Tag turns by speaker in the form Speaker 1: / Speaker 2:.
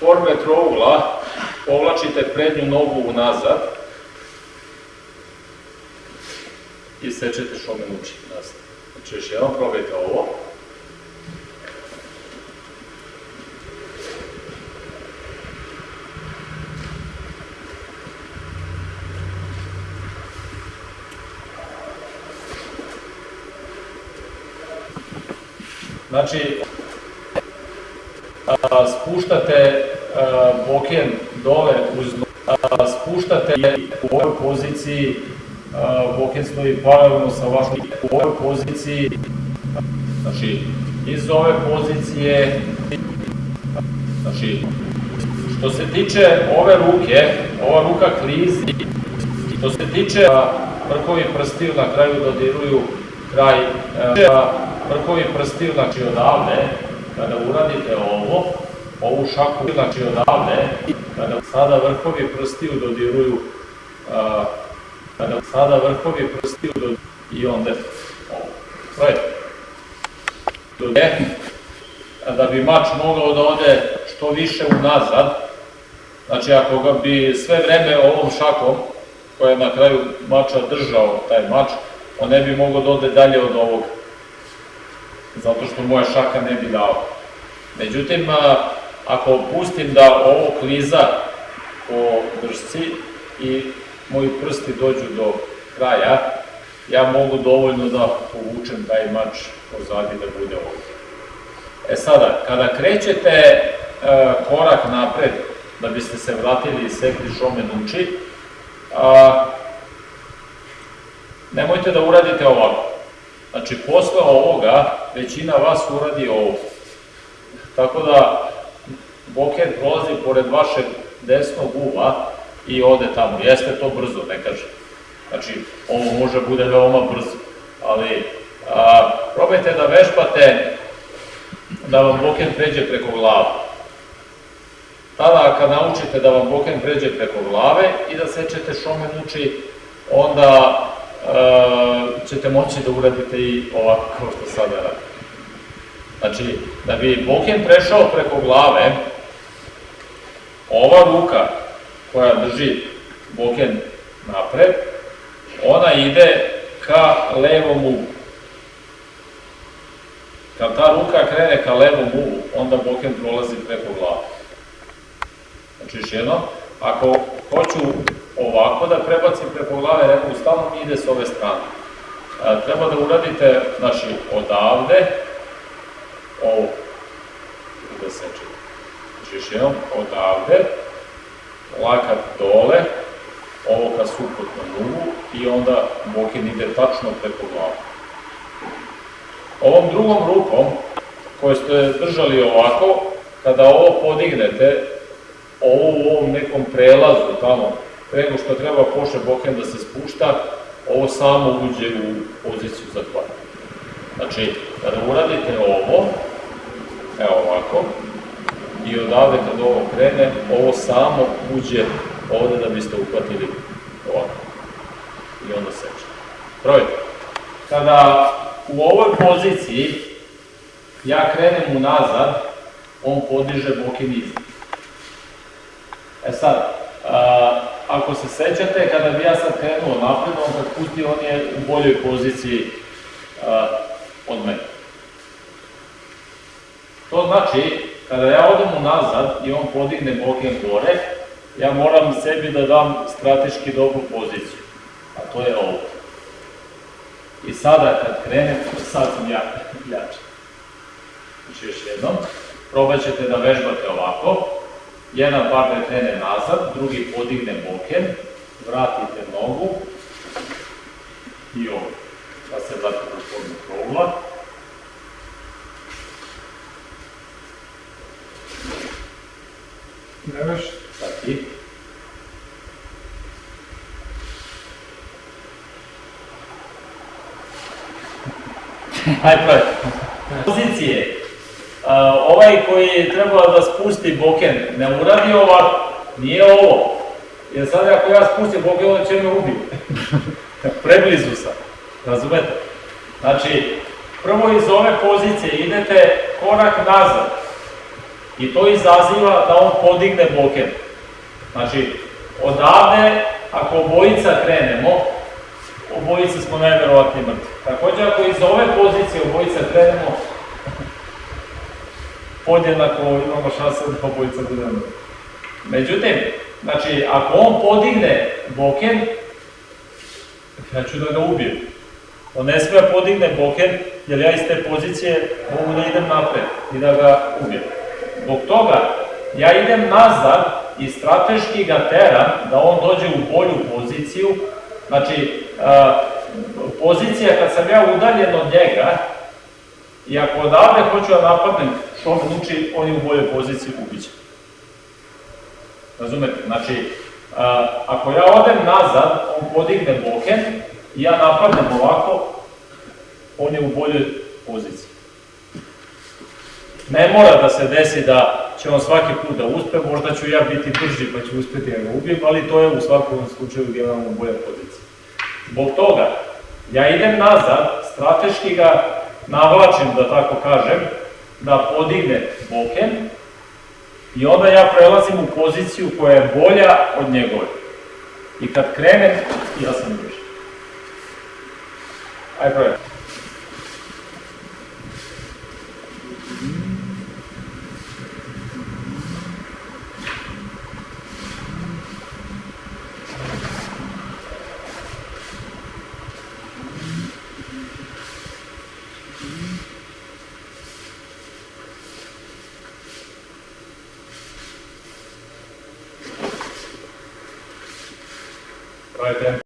Speaker 1: forme trougla povlačite prednju nogu unazad i sečete šomenuči. Znači još jednom probajte ovo. Znači, a, spuštate a, boken dole uz a, spuštate u ovoj poziciji a, boken stoji paralelno sa vašom u ovoj poziciji znači iz ove pozicije znači što se tiče ove ruke ova ruka klizi što se tiče vrhovi prstiju na kraju dodiruju kraj a, vrhovi prstiju znači odavde kada uradite ovo, ovu šaku, znači odavde, kada sada vrhovi prstiju dodiruju, a, kada sada vrhovi prstiju dodiruju i onda ovo. To je. Dode, da bi mač mogao da ode što više unazad, znači ako ga bi sve vreme ovom šakom, koja je na kraju mača držao taj mač, on ne bi mogao da ode dalje od ovoga zato što moja šaka ne bi dao. Međutim, ako pustim da ovo kliza po držci i moji prsti dođu do kraja, ja mogu dovoljno da povučem taj mač pozadi da bude ovdje. E sada, kada krećete e, korak napred, da biste se vratili i sekli šomen uči, a, nemojte da uradite ovako. Znači, posle ovoga, većina vas uradi ovo. Tako da, boket prolazi pored vašeg desnog uva i ode tamo. Jeste to brzo, ne kažem. Znači, ovo može bude veoma brzo, ali a, probajte da vežbate da vam boken pređe preko glave. Tada, kad naučite da vam boken pređe preko glave i da sečete šomen uči, onda ćete moći da uradite i ovako kao što sada radite. Znači, da bi boken prešao preko glave, ova ruka koja drži boken napred, ona ide ka levom uvu. Kad ta ruka krene ka levom uvu, onda boken prolazi preko glave. Znači, još jedno, ako hoću ovako da prebacim preko glave, ne mogu stalno mi ide s ove strane. E, treba da uradite, znači, odavde, ovo, da sečete. Znači, još jednom, odavde, lakat dole, ovo ka suprotnom ugu i onda bokin ide tačno preko glave. Ovom drugom rukom, koju ste držali ovako, kada ovo podignete, ovo u ovom nekom prelazu tamo, prego što treba poše boken da se spušta, ovo samo uđe u poziciju za kvadrat. Znači, kada uradite ovo, evo ovako, i odavde kad ovo krene, ovo samo uđe ovde da biste uhvatili ovako. I onda seče. Probajte. Kada u ovoj poziciji ja krenem unazad, on podiže boken iznad. E sad, a, ako se sećate, kada bi ja sad krenuo napred, on kad pusti, on je u boljoj poziciji a, od mene. To znači, kada ja odem unazad i on podigne boken gore, ja moram sebi da dam strateški dobru poziciju, a to je ovo. I sada kad krenem, sad sam ja jači. Znači još jednom, probat ćete da vežbate ovako, jedan partner krene nazad, drugi podigne boken, vratite nogu i ovo, da se vrati na formu krogla.
Speaker 2: Nemaš?
Speaker 1: Sad ti. Hajde. Pozicije. Ovaj koji je trebao da spusti boken ne uradi ovako, nije ovo. Jer sad ako ja spustim boken, on će me ubiti. Preblizu sam. Razumete? Znači, prvo iz ove pozicije idete korak nazad. I to izaziva da on podigne boken. Znači, odavde, ako obojica krenemo, obojica smo najverovatnije mrtvi. Također, ako iz ove pozicije obojica krenemo, podjednako imamo šanse da obojica budemo. Međutim, znači, ako on podigne boken, ja ću da ga ubijem. On ne smije da podigne boken, jer ja iz te pozicije mogu da idem napred i da ga ubijem. Zbog toga, ja idem nazad i strateški ga teram da on dođe u bolju poziciju. Znači, pozicija kad sam ja udaljen od njega, i ako odavde hoću da napadnem, što uči, on je u boljoj poziciji, ubiće. Razumete? Znači, a, ako ja odem nazad, on podigne boken, i ja napadnem ovako, on je u boljoj poziciji. Ne mora da se desi da će on svaki put da uspe, možda ću ja biti brži pa ću uspeti da ga ubijem, ali to je u svakom slučaju generalno bolja pozicija. Zbog toga, ja idem nazad, strateški ga navlačim, da tako kažem, da podigne boken i onda ja prelazim u poziciju koja je bolja od njegove. I kad krenem, ja sam brži. Ajde, probaj. further